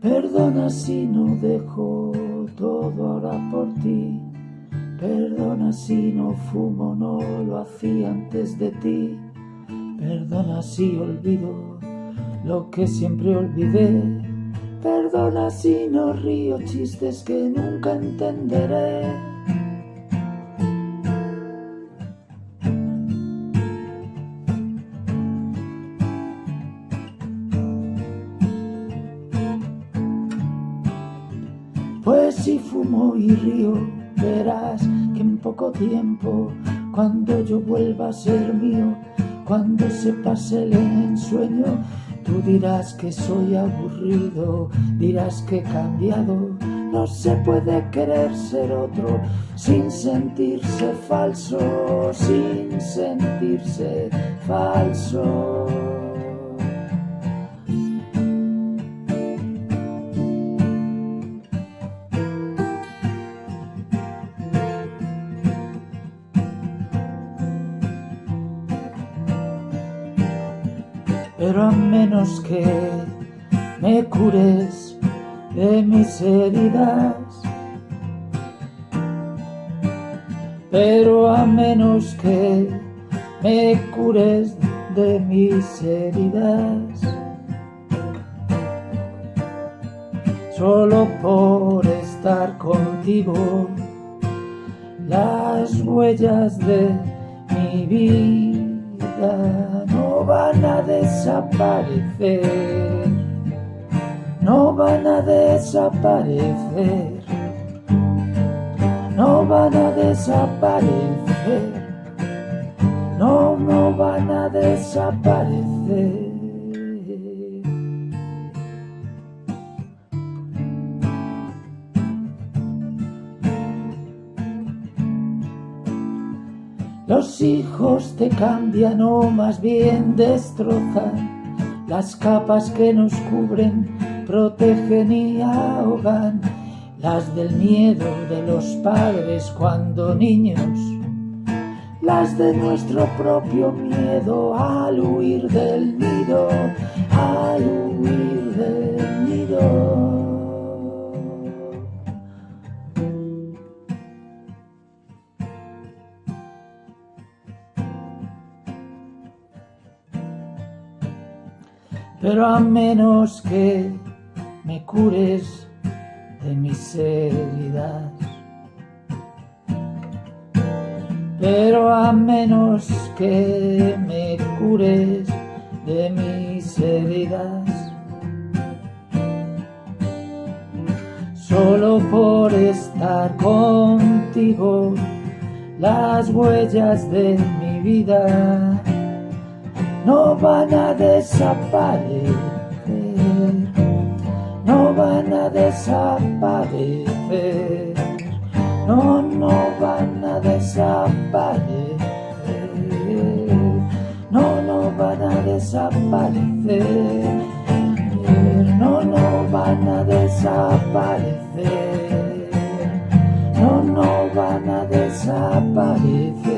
Perdona si no dejo todo ahora por ti. Perdona si no fumo, no lo hacía antes de ti. Perdona si olvido lo que siempre olvidé. Perdona si no río chistes que nunca entenderé. Pues si fumo y río, verás que en poco tiempo, cuando yo vuelva a ser mío, cuando se pase el ensueño, tú dirás que soy aburrido, dirás que he cambiado. No se puede querer ser otro sin sentirse falso, sin sentirse falso. Pero a menos que me cures de mis heridas, pero a menos que me cures de mis heridas, solo por estar contigo, las huellas de mi vida no van a desaparecer, no van a desaparecer, no van a desaparecer, no, no van a desaparecer. Los hijos te cambian o más bien destrozan. Las capas que nos cubren, protegen y ahogan. Las del miedo de los padres cuando niños, las de nuestro propio miedo al huir del nido, pero a menos que me cures de mis heridas. Pero a menos que me cures de mis heridas. Solo por estar contigo, las huellas de mi vida no van a desaparecer, no van a desaparecer, no, no van a desaparecer, no, no van a desaparecer, no, no van a desaparecer, no, no van a desaparecer.